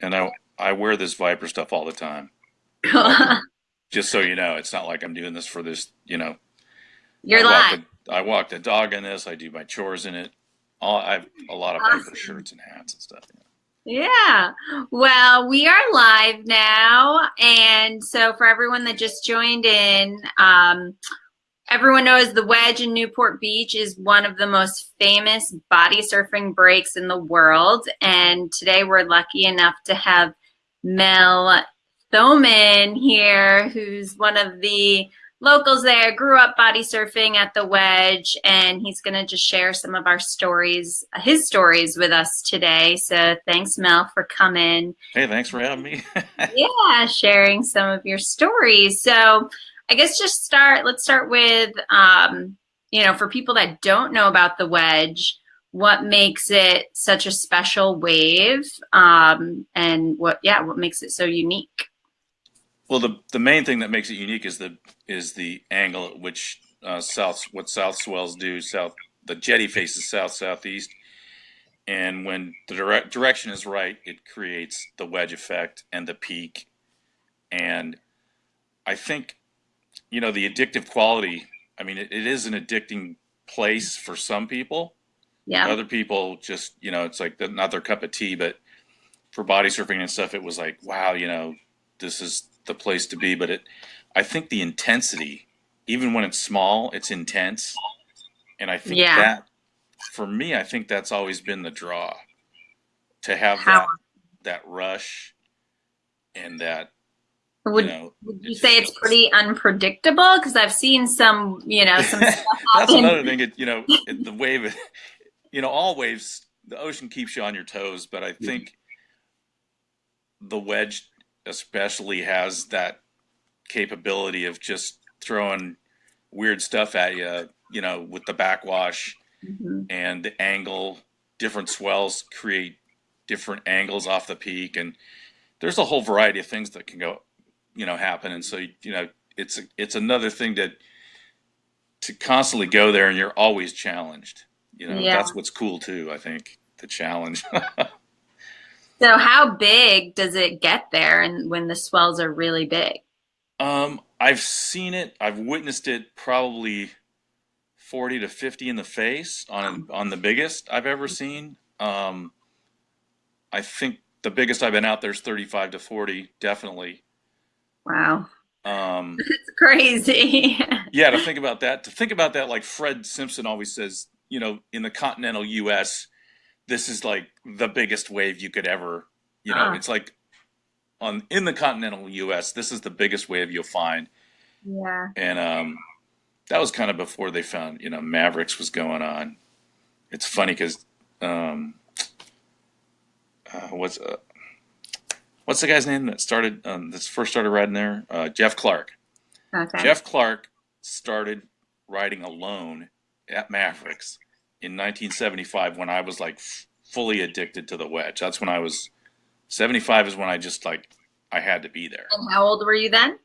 and I I wear this Viper stuff all the time. Just so you know, it's not like I'm doing this for this. You know, You're I walk live. the, I walk the dog in this. I do my chores in it. All I have a lot of Awesome. Viper shirts and hats and stuff. Yeah. Well, we are live now. And so for everyone that just joined in, um, everyone knows the Wedge in Newport Beach is one of the most famous body surfing breaks in the world. And today we're lucky enough to have Mel Thoman here, who's one of the locals there, grew up body surfing at the Wedge, and he's going to just share some of our stories, his stories with us today. So thanks, Mel, for coming. Hey, thanks for having me. Yeah, sharing some of your stories. So I guess just start, let's start with, um, you know, for people that don't know about the Wedge, what makes it such a special wave um, and what, yeah, what makes it so unique? well, the the main thing that makes it unique is the is the angle at which uh, south what south swells do. South the jetty faces south southeast, and when the direct direction is right, it creates the wedge effect and the peak. And I think, you know, the addictive quality. I mean, it, it is an addicting place for some people. Yeah. Other people just, you know, it's like not their cup of tea. But for body surfing and stuff, it was like, wow, you know, this is the place to be. But it, I think the intensity, even when it's small, it's intense. And I think Yeah. that, for me, I think that's always been the draw to have How- that that rush and that Would, you know. would you say it's pretty unpredictable? Because I've seen some, you know, some stuff That's happen. another thing. It, you know, it, the wave, you know, all waves, the ocean keeps you on your toes, but I think the wedge especially has that capability of just throwing weird stuff at you, you know, with the backwash Mhm. and the angle, different swells create different angles off the peak. And there's a whole variety of things that can go, you know, happen. And so, you know, it's, it's another thing that, to constantly go there and you're always challenged. You know, Yeah. that's what's cool too, I think, the challenge. So how big does it get there and when the swells are really big? um, I've seen it, I've witnessed it probably 40 to 50 in the face on on the biggest I've ever seen. Um, I think the biggest I've been out there is 35 to 40, definitely. Wow. Um, It's crazy. yeah, to think about that, to think about that, like Fred Simpson always says, you know, in the continental U.S., this is like the biggest wave you could ever, you know, Ah. it's like on in the continental U.S., this is the biggest wave you'll find, yeah. and um, that was kind of before they found, you know, Mavericks was going on. It's funny because um, uh, what's uh, what's the guy's name that started um, that first started riding there? Uh, Jeff Clark. Okay. Jeff Clark started riding alone at Mavericks in 1975 when I was like fully addicted to the wedge. That's when I was 75 is when I just like I had to be there. And how old were you then?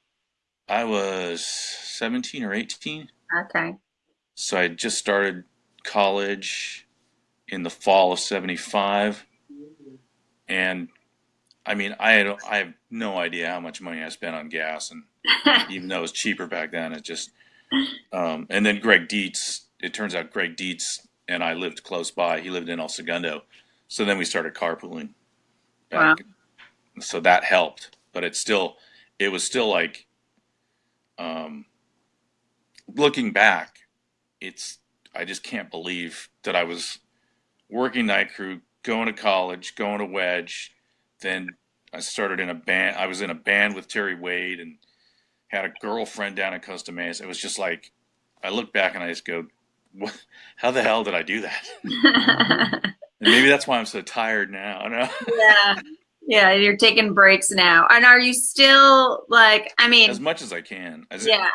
I was 17 or 18, Okay. so I just started college in the fall of 75 and I mean I I have no idea how much money I spent on gas and even though it was cheaper back then. It just, um, and then Greg Dietz. It turns out Greg Dietz and I lived close by. He lived in El Segundo, so then we started carpooling. Back. So that helped, but it still, it was still like, um, looking back, it's I just can't believe that I was working night crew, going to college, going to Wedge, then I started in a band. I was in a band with Terry Wade and had a girlfriend down in Costa Mesa. It was just like I look back and I just go, what, "How the hell did I do that?" And maybe that's why I'm so tired now. No? yeah. Yeah, you're taking breaks now. And are you still like I mean, as much as I can. As yeah.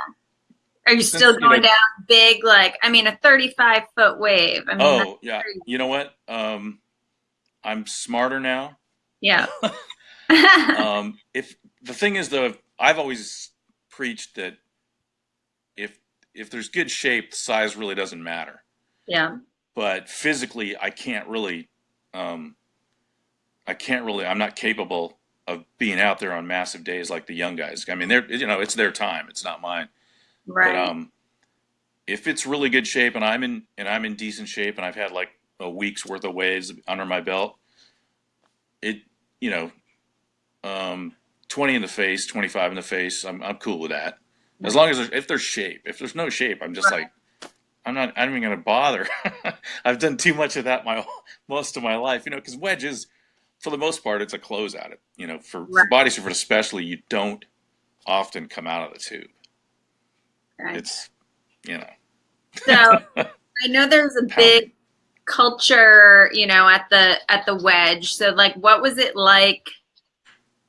Are you Since, still you know- going down big like I mean a 35 foot wave? I mean oh yeah, crazy. you know what? Um, I'm smarter now. Yeah. um, if the thing is though, I've always preached that if if there's good shape, size really doesn't matter. yeah. But physically, I can't really. Um, I can't really. I'm not capable of being out there on massive days like the young guys. I mean, they're you know it's their time. It's not mine. Right. But um, if it's really good shape and I'm in and I'm in decent shape and I've had like a week's worth of waves under my belt, it you know, um, 20 in the face, 25 in the face, I'm I'm cool with that. As long as there's, if there's shape. If there's no shape, I'm just like I'm not I'm even gonna bother. I've done too much of that my most of my life, you know, because wedges, for the most part, it's a closeout. It you know, for, for body surfers especially, you don't often come out of the tube. Right. It's you know. So I know there's a big culture, you know, at the at the wedge. So like what was it like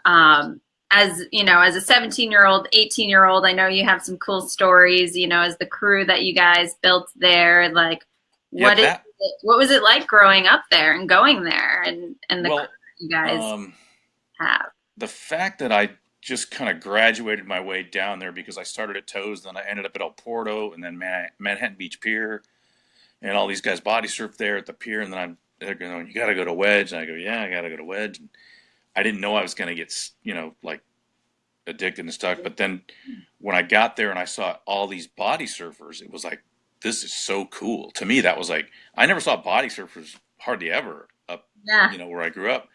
um as you know, as a 17 year old, 18 year old, I know you have some cool stories, you know, as the crew that you guys built there, like Yeah, what is that- it, what was it like growing up there and going there and and the well, you guys um, have? the fact that I just kind of graduated my way down there because I started at Toes, then I ended up at El Porto, and then Man- Manhattan Beach Pier, and all these guys body surf there at the pier, and then I'm they're going, you got to go to Wedge, and I go, yeah, I got to go to Wedge, and I didn't know I was going to get you know like addicted and stuck, but then when I got there and I saw all these body surfers, it was like this is so cool. To me, that was like I never saw body surfers hardly ever up Yeah. you know, where I grew up.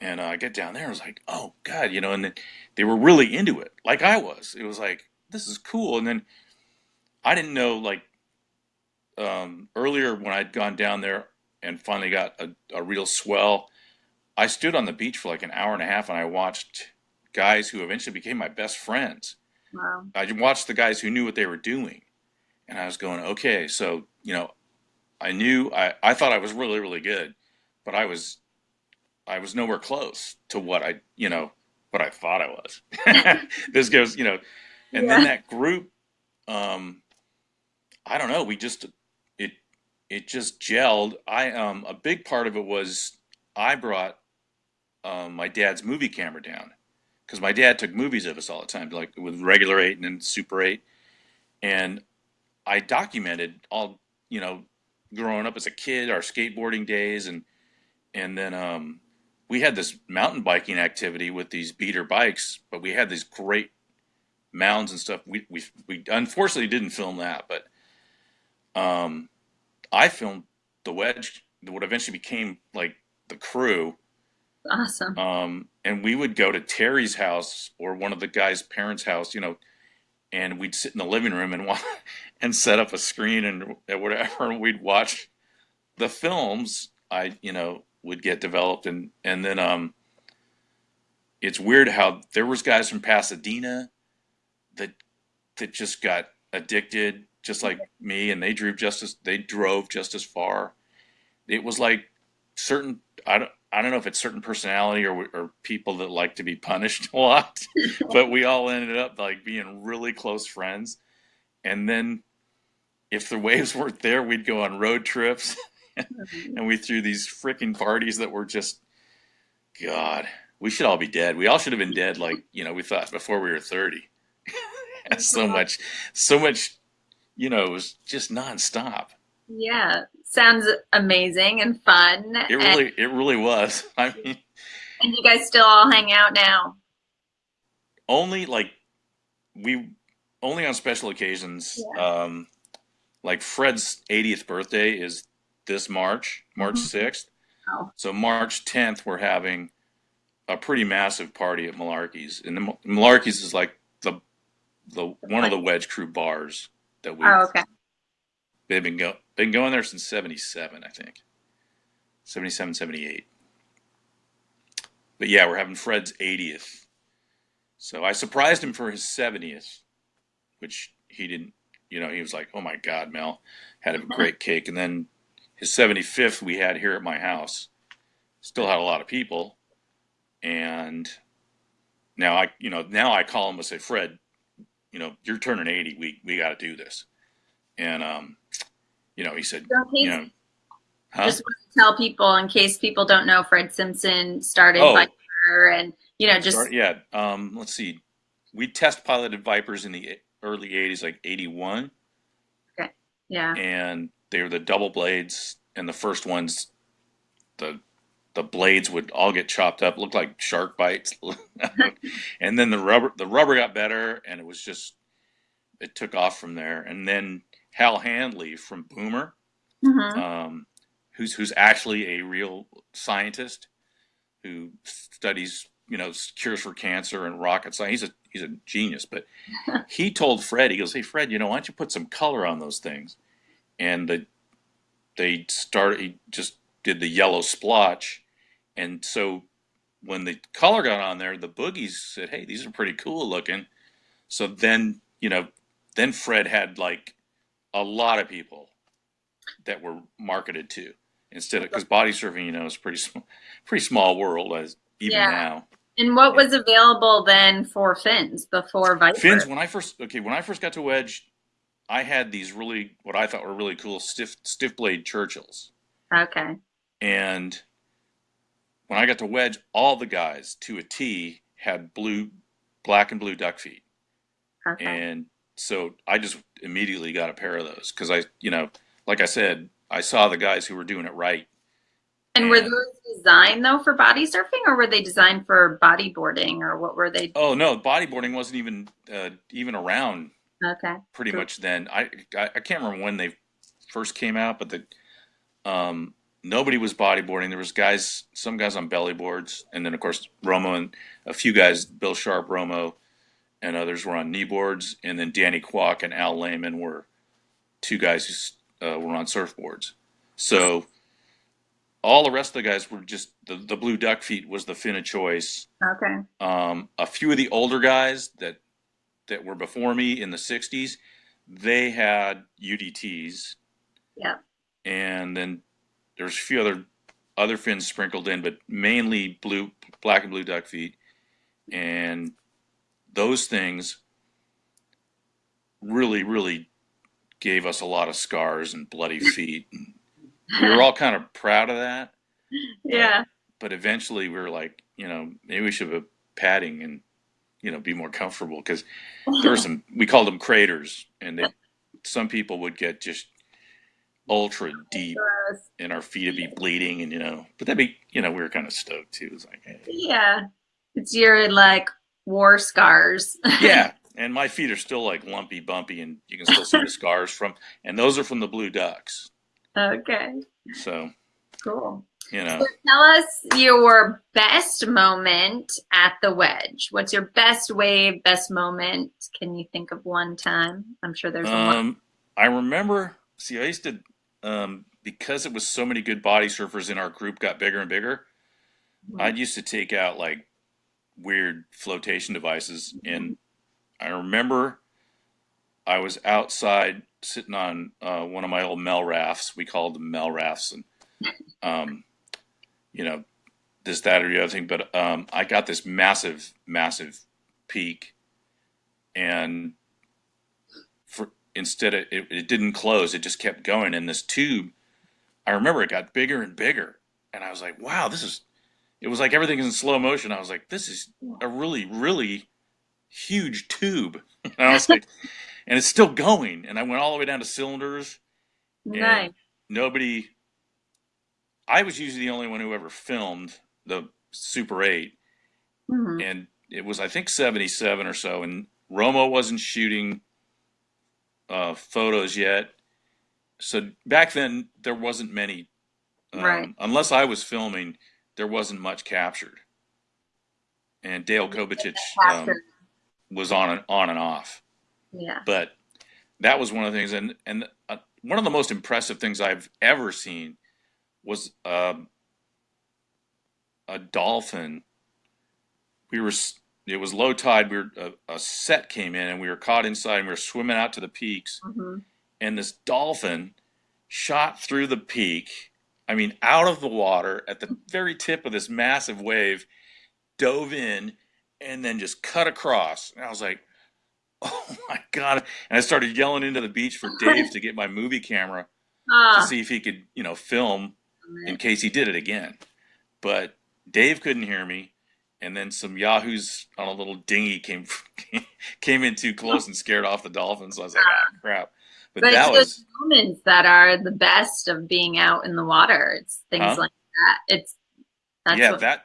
And uh, I get down there, I was like, oh God, you know, and then they were really into it, like I was. It was like, this is cool. And then I didn't know, like, um, earlier when I'd gone down there and finally got a, a real swell, I stood on the beach for like an hour and a half and I watched guys who eventually became my best friends. Wow. I watched the guys who knew what they were doing. And I was going, okay, so, you know, I knew, I, I thought I was really, really good, but I was, I was nowhere close to what I, you know, what I thought I was. this goes, you know, and then that group, um, I don't know, we just, it just gelled. I, um, a big part of it was I brought, um, my dad's movie camera down because my dad took movies of us all the time, like with regular eight and then super eight. And I documented all, you know, growing up as a kid, our skateboarding days, and and then um, we had this mountain biking activity with these beater bikes, but we had these great mounds and stuff. We we we unfortunately didn't film that, but um, I filmed the wedge, what eventually became like the crew Awesome. um, and we would go to Terry's house or one of the guys' parents' house, you know, and we'd sit in the living room and wa- and set up a screen and whatever, and we'd watch the films. I, you know, would get developed, and and then um, it's weird how there was guys from Pasadena that that just got addicted, just like mm-hmm. me, and they drove just as they drove just as far. It was like certain I don't I don't know if it's certain personality or or people that like to be punished a lot, but we all ended up like being really close friends. And then if the waves weren't there, we'd go on road trips mm-hmm. and we threw these freaking parties that were just God, we should all be dead. We all should have been dead like, you know, we thought before we were 30. so much so much you know, it was just nonstop. Yeah, sounds amazing and fun. It and, really it really was. I mean and you guys still all hang out now. only like we only on special occasions um like fred's 80th birthday is this march march Mhm. 6th Oh. so march 10th we're having a pretty massive party at malarkey's and the malarkey's is like the one of the wedge crew bars that we Oh, okay. they've been go been going there since 77 i think. 77 78 but yeah we're having fred's 80th so i surprised him for his 70th which he didn't you know he was like oh my god mel had a great cake. And then his 75th we had here at my house still had a lot of people. And now i you know now i call him and say fred you know you're turning 80 we we got to do this and um you know he said So you know huh? just want to tell people in case people don't know, Fred Simpson started Oh. Viper, and you know, just Start- yeah um let's see we test piloted vipers in the early 80s like 81 Okay. yeah, and they were the double blades and the first ones the the blades would all get chopped up, looked like shark bites. and then the rubber the rubber got better, and it was just it took off from there. And then Hal Handley from Boomer, hmm um, who's who's actually a real scientist who studies you know cures for cancer and rocket science. He's a he's a genius. But he told Fred, he goes, "Hey Fred, you know why don't you put some color on those things?" And the they started he just did the yellow splotch, and so when the color got on there, the boogies said, "Hey, these are pretty cool looking." So then you know, then Fred had like a lot of people that were marketed to instead of because body surfing, you know, is pretty small, pretty small world as even Yeah. now. And what was available then for fins before Viper? Fins. When I first okay, when I first got to Wedge, I had these really what I thought were really cool stiff stiff blade Churchills, Okay. And when I got to Wedge, all the guys to a T had blue, black and blue duck feet, Okay. and so I just immediately got a pair of those because I, you know, like I said, I saw the guys who were doing it right. And were those designed though for body surfing, or were they designed for bodyboarding, or what were they? Oh no, bodyboarding wasn't even uh, even around Okay. pretty Cool. much then. I, I I can't remember when they first came out, but the um, nobody was bodyboarding. There was guys, some guys on belly boards, and then of course Romo and a few guys, Bill Sharp, Romo, and others were on knee boards, and then Danny Kwock and Al Lehman were two guys who uh, were on surfboards. So all the rest of the guys were just the, the blue duck feet was the fin of choice. Okay. Um, a few of the older guys that that were before me in the '60s, they had UDTs, Yeah. and then there's a few other other fins sprinkled in, but mainly blue, black and blue duck feet, and those things really, really gave us a lot of scars and bloody feet. we were all kind of proud of that, Yeah. but eventually we were like, you know, maybe we should have padding and you know be more comfortable because there were some we called them craters and they some people would get just ultra deep and our feet would be bleeding and you know but that'd be you know we were kind of stoked too it was like hey. Yeah. It's your like war scars. yeah and my feet are still like lumpy bumpy and you can still see the scars from and those are from the blue ducks okay. so Cool. you know So tell us your best moment at the wedge. What's your best wave, best moment? Can you think of one time? I'm sure there's. Um, I remember. See, I used to um, because it was so many good body surfers in our group got bigger and bigger. I used to take out like weird flotation devices, and I remember I was outside sitting on uh, one of my old Mel rafts. We called them Mel rafts, and um, you know this, that, or the other thing. But um, I got this massive, massive peak, and instead of it, it didn't close, it just kept going. And this tube, I remember it got bigger and bigger, and I was like, wow, this is. It was like everything is in slow motion. I was like, this is a really, really huge tube. And I was like, and it's still going. And I went all the way down to cylinders. Nice. Nobody. I was usually the only one who ever filmed the Super 8 Mhm. and it was I think 77 or so and Romo wasn't shooting uh, photos yet. So back then there wasn't many um, Right. unless I was filming there wasn't much captured. And Dale Kovacic um, was on and on and off. Yeah. but that was one of the things and and uh, one of the most impressive things I've ever seen was um, a dolphin. We were it was low tide we were a, a set came in and we were caught inside and we were swimming out to the peaks. Hmm and this dolphin shot through the peak i mean out of the water at the very tip of this massive wave dove in and then just cut across. And i was like oh my god. And i started yelling into the beach for dave to get my movie camera to Ah, see if he could you know film in case he did it again. But Dave couldn't hear me, and then some yahoos on a little dinghy came came in too close and scared off the dolphins. So I was like, ah, crap. But, but that was those moments that are the best of being out in the water. It's things Huh? like that. It's That's yeah, what, that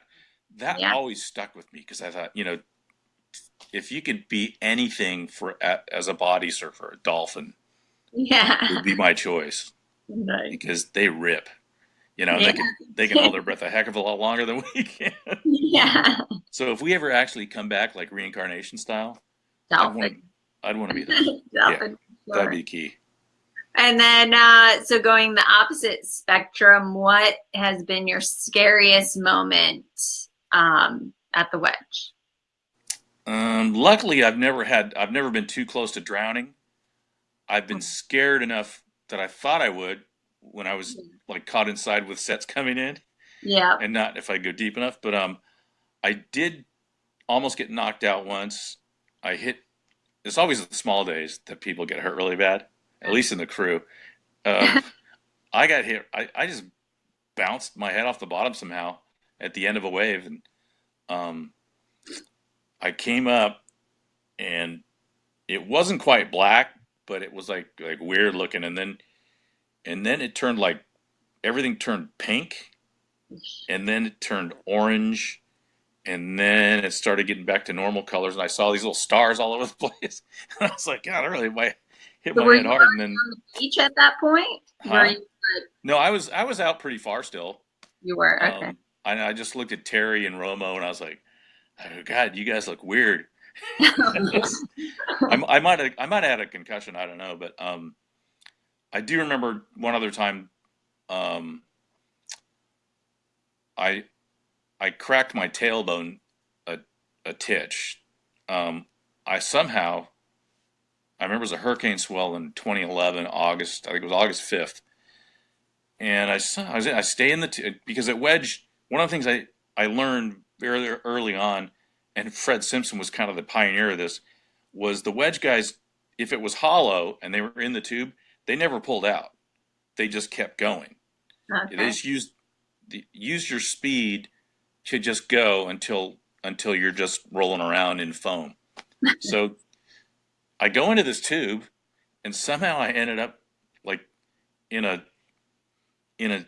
that Yeah. always stuck with me because I thought, you know, if you could be anything for as a body surfer, a dolphin yeah. would be my choice Right. because they rip. You know, Yeah. they can they can hold their breath a heck of a lot longer than we can. Yeah. So if we ever actually come back like reincarnation style, I'd want Dolphin. I'd want to be there. Dolphin. That'd be key. And then, uh, so going the opposite spectrum, what has been your scariest moment um, at the wedge? Um, luckily, I've never had I've never been too close to drowning. I've been scared enough that I thought I would when I was like caught inside with sets coming in. Yeah. and not if I go deep enough. But um, I did almost get knocked out once. I hit. It's always the small days that people get hurt really bad. At least in the crew. Um, I got hit. I, I just bounced my head off the bottom somehow at the end of a wave, and um, I came up, and it wasn't quite black, but it was like like weird looking, and then and then it turned like everything turned pink and then it turned orange and then it started getting back to normal colors and i saw these little stars all over the place and i was like god i really might hit So my head hard and then On the beach at that point? Huh? You, no i was i was out pretty far still you were okay. um, I, I just looked at terry and romo and i was like oh, god you guys look weird I, I might have i might have had a concussion i don't know but um i do remember one other time um i i cracked my tailbone a, a titch. Um i somehow i remember it was a hurricane swell in 2011 august i think it was august 5th and i i, was, I stay in the t- because at wedge one of the things i i learned very early on and fred simpson was kind of the pioneer of this was the wedge guys if it was hollow and they were in the tube they never pulled out they just kept going okay. they just used the, use your speed to just go until until you're just rolling around in foam. so I go into this tube, and somehow I ended up like in a in a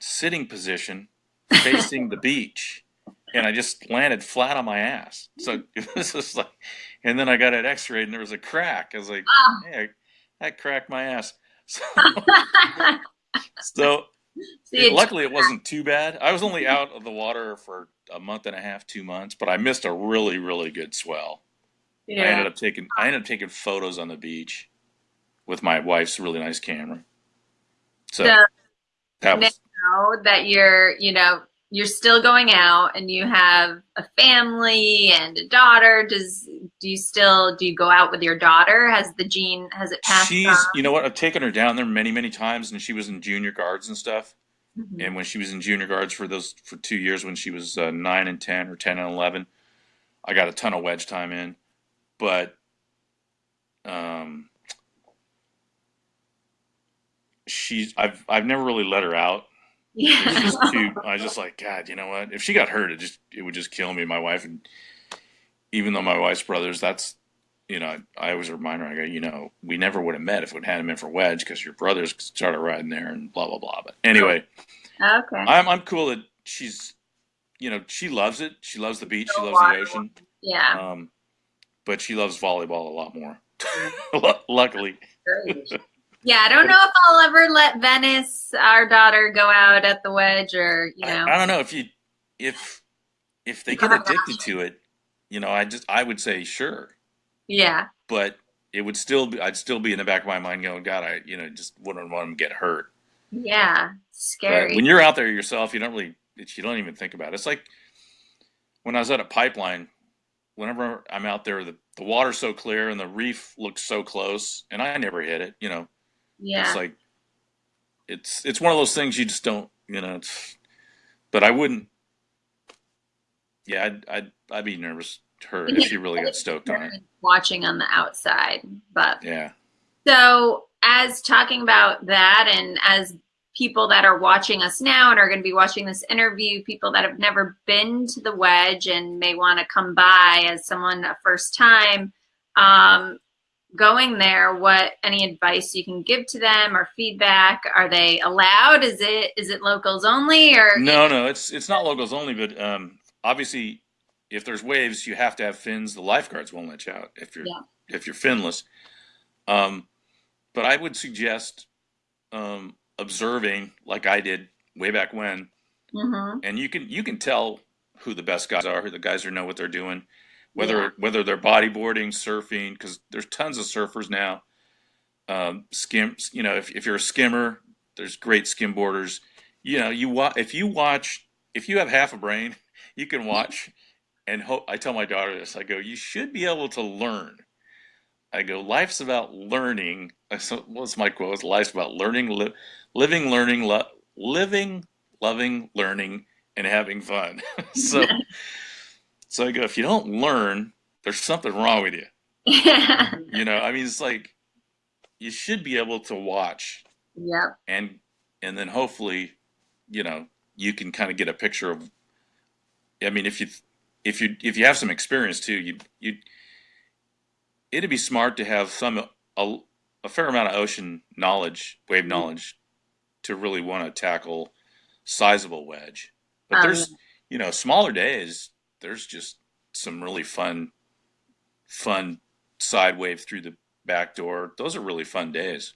sitting position facing the beach, and I just landed flat on my ass. So it was just like, and then I got an x-ray and there was a crack. I was like, Oh. hey, I cracked my ass. So, so you luckily, it wasn't too bad. I was only out of the water for a month and a half, two months, but I missed a really, really good swell. I ended up taking I ended up taking photos on the beach with my wife's really nice camera. So So that was know that you're, you know, you're still going out and you have a family and a daughter. Does do you still do you go out with your daughter? Has the gene has it passed she's on? you know what I've taken her down there many many times, and she was in junior guards and stuff. Mhm. And when she was in junior guards for those for two years, when she was uh, nine and ten or ten and eleven, I got a ton of wedge time in. But um, she's I've I've never really let her out. Yeah. too. I was just like God. You know what? If she got hurt, it just it would just kill me. My wife and even though my wife's brothers, that's you know I always remind her. I go, you know, we never would have met if we'd had him in for wedge because your brothers started riding there and blah blah blah. But anyway. okay. I'm I'm cool that she's, you know, she loves it. She loves the beach. She loves the ocean. Yeah. Um, but she loves volleyball a lot more. Luckily. Yeah, I don't know if I'll ever let Venice, our daughter, go out at the wedge or, you know. I, I don't know if you if if they get addicted to it. You know, I just I would say sure, Yeah. but it would still be I'd still be in the back of my mind going, God, I you know just wouldn't want them to get hurt. Yeah. But Scary. when you're out there yourself, you don't really you don't even think about it. It's like when I was at a pipeline. Whenever I'm out there, the, the water's so clear and the reef looks so close, and I never hit it. You know, yeah. it's like it's it's one of those things you just don't you know. It's, but I wouldn't. Yeah, I'd I'd, I'd be nervous her if she really got stoked on it. Watching on the outside. But Yeah. So, as talking about that, and as people that are watching us now and are going to be watching this interview, people that have never been to the wedge and may want to come by as someone a first time, um, going there, what any advice you can give to them or feedback? Are they allowed? Is it is it locals only or No, no, it's it's not locals only, but um, obviously, if there's waves, you have to have fins. The lifeguards won't let you out if you're Yeah. if you're finless. Um, but I would suggest um, observing, like I did way back when, Mhm. and you can you can tell who the best guys are, who the guys who know what they're doing, whether Yeah. whether they're bodyboarding, surfing, because there's tons of surfers now. Um, skims, you know, if, if you're a skimmer, there's great skimboarders. You know, you wa- if you watch, if you have half a brain, you can watch. And hope I tell my daughter this. I go, you should be able to learn. I go, life's about learning. So what's my quote? It's Life's about learning, li- living, learning, lo- living, loving, learning, and having fun. so, so I go, if you don't learn, there's something wrong with you. yeah. You know, I mean, it's like you should be able to watch Yep. and and then hopefully, you know, you can kind of get a picture of. I mean, if you if you if you have some experience too, you you it'd be smart to have some a, a fair amount of ocean knowledge, wave knowledge, to really want to tackle sizable wedge. But Um, there's you know smaller days. There's just some really fun, fun side wave through the back door. Those are really fun days.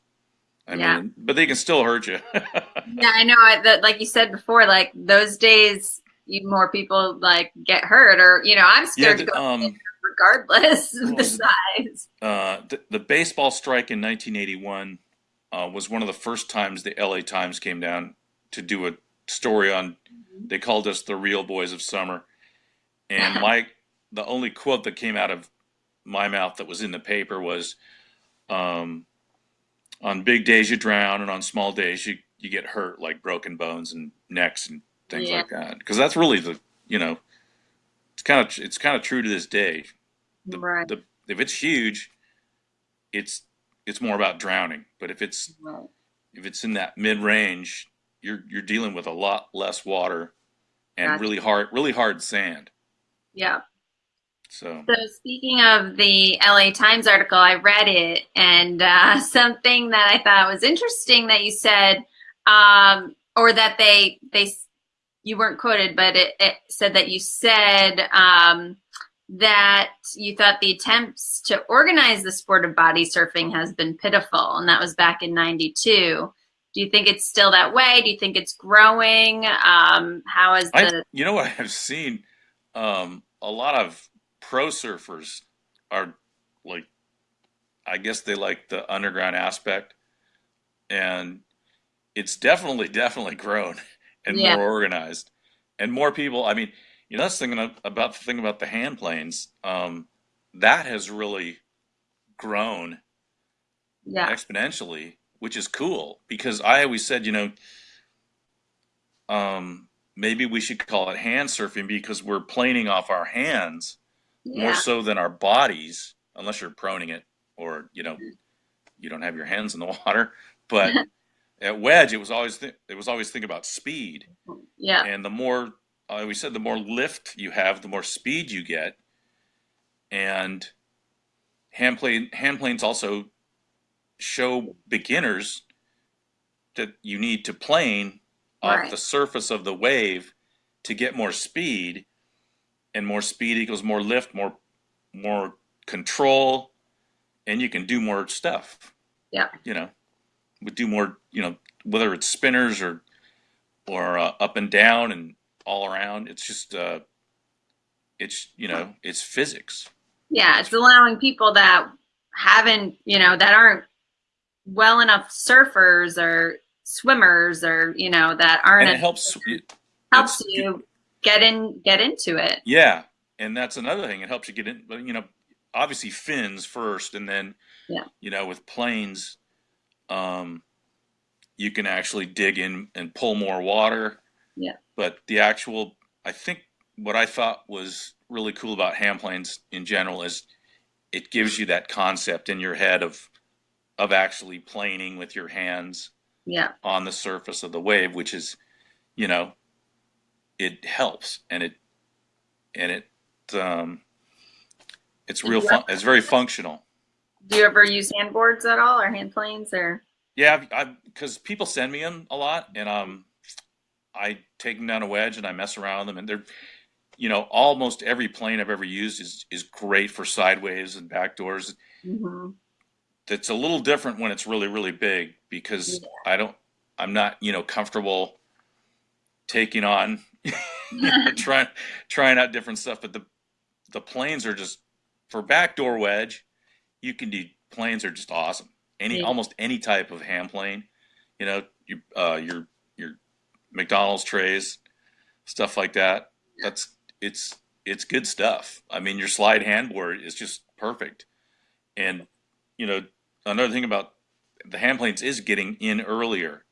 I Yeah. mean, but they can still hurt you. Yeah, I know. I- That, like you said before, like those days, you more people like get hurt, or you know, I'm yeah, scared to go um, regardless of the size. uh, the, the baseball strike in 1981 uh, was one of the first times the LA Times came down to do a story on. They called us the real boys of summer, and my the only quote that came out of my mouth that was in the paper was, um, "On big days you drown, and on small days you you get hurt, like broken bones and necks and things Yeah. like that." Because that's really the you know, it's kind of it's kind of true to this day. The, Right. the if it's huge, it's it's more about drowning. But if it's Right. if it's in that mid range, you're you're dealing with a lot less water and really hard really hard sand. Yeah. So So speaking of the LA Times article, I read it, and uh, something that I thought was interesting that you said, um, or that they they you weren't quoted, but it, it said that you said um, that you thought the attempts to organize the sport of body surfing has been pitiful, and that was back in '92. Do you think it's still that way? Do you think it's growing? Um, how is I the you know what I've seen um, a lot of pro surfers are like I guess they like the underground aspect and it's definitely definitely grown and Yeah. more organized and more people I mean you know that's thinking about the thing about the hand planes um, that has really grown yeah exponentially, which is cool because I always said, you know, um, maybe we should call it hand surfing because we're planing off our hands more so than our bodies, unless you're proning it or you know mm-hmm. you don't have your hands in the water. But at wedge, it was always th- it was always think about speed, yeah. And the more I always said, the more lift you have, the more speed you get, and hand plane hand planes also show beginners that you need to plane off Right. the surface of the wave to get more speed and more speed equals more lift more more control and you can do more stuff Yeah. you know would do more you know whether it's spinners or or uh, up and down and all around it's just uh it's you know it's physics Yeah, it's allowing people that haven't, you know, that aren't well enough surfers or swimmers or, you know, that aren't and it helps it, helps you get in get into it. Yeah, and that's another thing. It helps you get in, but you know, obviously fins first, and then Yeah. you know, with planes, um, you can actually dig in and pull more water. Yeah. But the actual, I think, what I thought was really cool about hand planes in general is it gives you that concept in your head of of actually planing with your hands Yeah. on the surface of the wave, which is, you know, it helps and it and it um, it's real fun. It's very functional. Do you ever use handboards at all or hand planes or? Yeah, I because people send me them a lot, and um, I take them down a wedge and I mess around with them, and they're, you know, almost every plane I've ever used is is great for sideways and backdoors. hmm That's a little different when it's really really big because I don't, I'm not, you know, comfortable taking on, trying trying out different stuff. But the the planes are just for backdoor wedge. You can do planes are just awesome. Any Yeah. almost any type of hand plane, you know, you uh, your your McDonald's trays, stuff like that. That's it's it's good stuff. I mean, your Slyde handboard is just perfect. And you know, another thing about the hand planes is getting in earlier.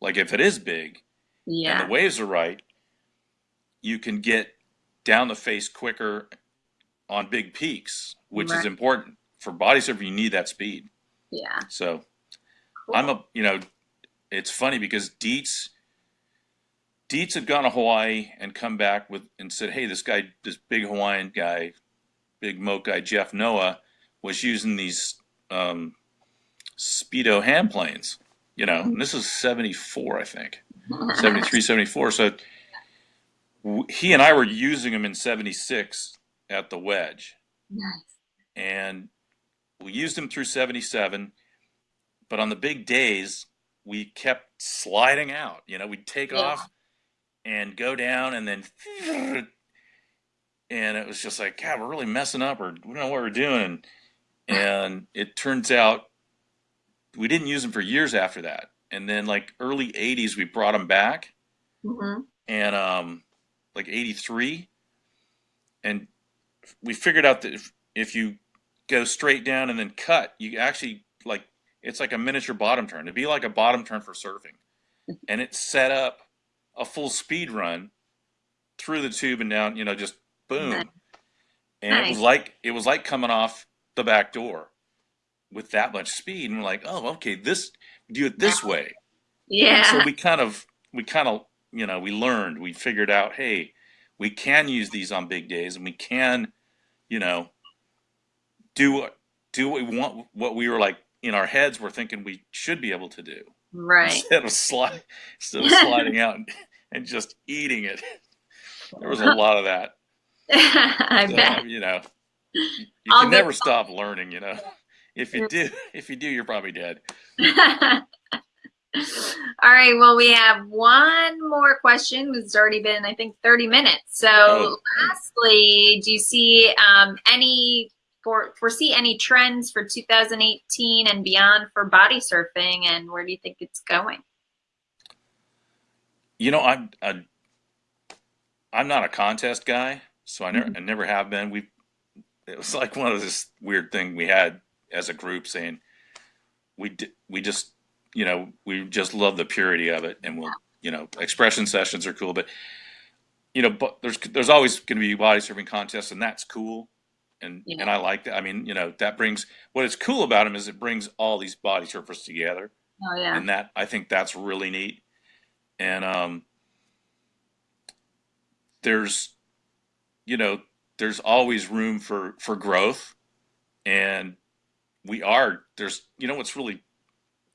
Like if it is big yeah. and the waves are right, you can get down the face quicker on big peaks, which is important for body surfing. You need that speed. Yeah. So Cool. I'm a, you know, it's funny because Dietz, Dietz had gone to Hawaii and come back with and said, hey, this guy, this big Hawaiian guy, big moke guy, Jeff Noah, was using these um, Speedo hand planes, you know, and this is 74, I think, 73, 74. So he and I were using them in 76 at the wedge Nice. and we used them through 77 but on the big days we kept sliding out you know we'd take Yeah. off and go down and then and it was just like god we're really messing up or we don't know what we're doing and it turns out we didn't use them for years after that. And then like early 80s we brought them back. Hmm and um like 83 and we figured out that if, if you go straight down and then cut you actually like it's like a miniature bottom turn. It'd be like a bottom turn for surfing. And it set up a full speed run through the tube and down you know just boom. Nice. and it was like it was like coming off the back door with that much speed and we're like oh okay this do it this way Yeah. so we kind of we kind of you know we learned we figured out hey we can use these on big days and we can you know do what do what we want what we were like in our heads we're thinking we should be able to do Right. instead of slide instead of sliding out and, and just eating it there was a lot of that I So, bet. you know you, you All can never stop learning you know if you do if you do you're probably dead All right. Well, we have one more question. It's already been, I think, 30 minutes. So, Oh. lastly, do you see um, any for foresee any trends for 2018 and beyond for body surfing, and where do you think it's going? You know, I'm I, I'm not a contest guy, so I never Mhm. I never have been. We it was like one of this weird thing we had as a group saying we d- we just you know we just love the purity of it, and we'll you know expression sessions are cool, but you know but there's there's always going to be body surfing contests, and that's cool. And, Yeah. and I like that. I mean, you know, that brings what is cool about them is it brings all these body surfers together Oh yeah, and that I think that's really neat. And um, there's, you know, there's always room for for growth, and we are there's you know what's really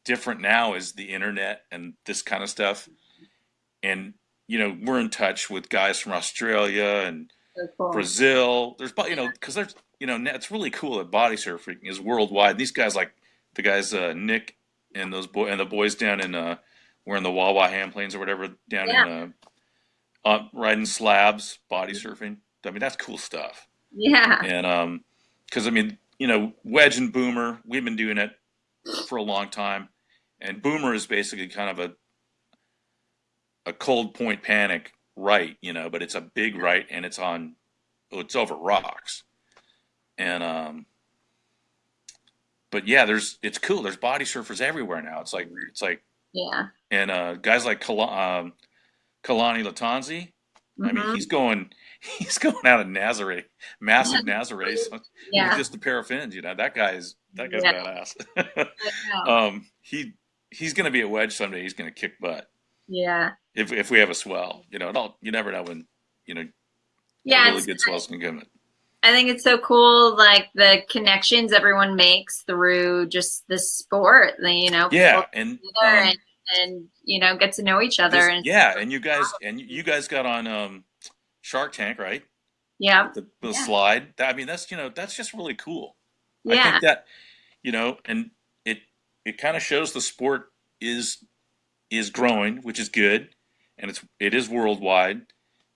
different now is the internet and this kind of stuff, and you know we're in touch with guys from Australia and cool. Brazil. There's, bo- you know, because there's, you know, it's really cool that body surfing is worldwide. These guys, like the guys, uh, Nick and those boy and the boys down in, uh, wearing the Wawa hand planes or whatever down in, uh, uh, riding slabs, body surfing. I mean, that's cool stuff. Yeah, And, um, because I mean, you know, Wedge and Boomer, we've been doing it for a long time, and Boomer is basically kind of a a cold point panic right, you know, but it's a big right and it's on it's over rocks. And um but yeah, there's it's cool. There's body surfers everywhere now. It's like it's like yeah. and uh guys like Kal- um Kalani Lattanzi, I mean, Mhm. he's going he's going out of Nazareth, massive Nazareth with yeah. just a pair of fins, you know. That guy's that guy's Yeah. badass. Um he he's going to be a Wedge someday. He's going to kick butt. yeah, if if we have a swell, you know, it all you never know when you know yeah. really good swell's gonna come in. I think it's so cool, like the connections everyone makes through just the sport. You know, Yeah, and um, and, and you know get to know each other. this, And yeah, and you guys and you guys got on um, Shark Tank, right? yeah, The, the Yeah. Slyde. I mean, that's you know that's just really cool. Yeah. I think that you know, and it it kind of shows the sport is is growing, which is good, and it's it is worldwide,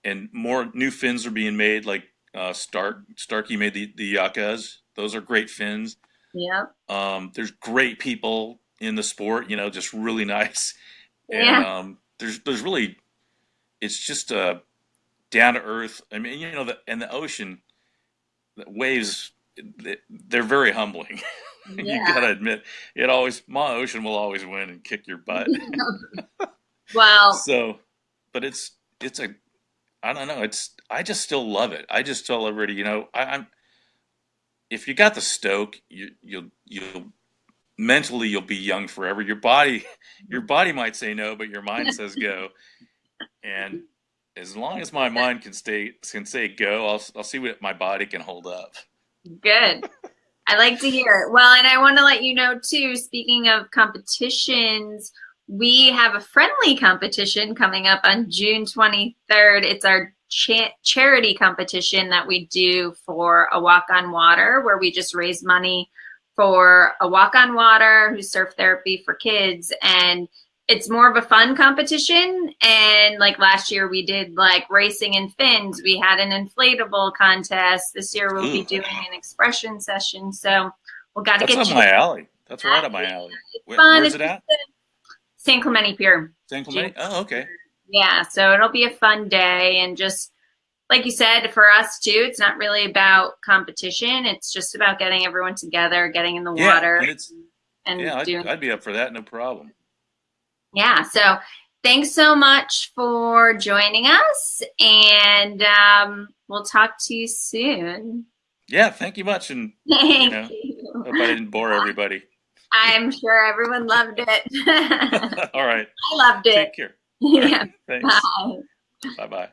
and more new fins are being made. Like uh, Stark Starkey made the the yakas; those are great fins. yeah, Um, there's great people in the sport, you know, just really nice, and yeah, um, there's there's really it's just uh, down to earth. I mean, you know, the and the ocean, the waves, they- they're very humbling. you gotta admit, it always my ocean will always win and kick your butt. wow. so, but it's it's a I don't know. It's I just still love it. I just tell everybody, you know, I, I'm if you got the stoke, you you'll you'll mentally you'll be young forever. Your body your body might say no, but your mind says go. And as long as my mind can stay can say go, I'll I'll see what my body can hold up. Good. I like to hear it. Well, and I want to let you know too, speaking of competitions, we have a friendly competition coming up on June 23rd. It's our cha- charity competition that we do for a walk on water, where we just raise money for a walk on water who's surf therapy for kids. And it's more of a fun competition. And like last year, we did like racing and fins. We had an inflatable contest. This year, we'll be doing an expression session. So we'll got to get up you my alley. That's right up my alley. Where, fun. where's It's it at? San Clemente Pier. San Clemente? Oh, okay. Yeah, so it'll be a fun day and just like you said, for us too, it's not really about competition. It's just about getting everyone together, getting in the Yeah, water, and it's and yeah, I'd. I'd be up for that, no problem. Yeah, so thanks so much for joining us, and um, we'll talk to you soon. Yeah, thank you much, and Thank know, you. hope I didn't bore everybody. I'm sure everyone loved it. All right. I loved it. take care. Yeah, Thanks. bye. Bye bye.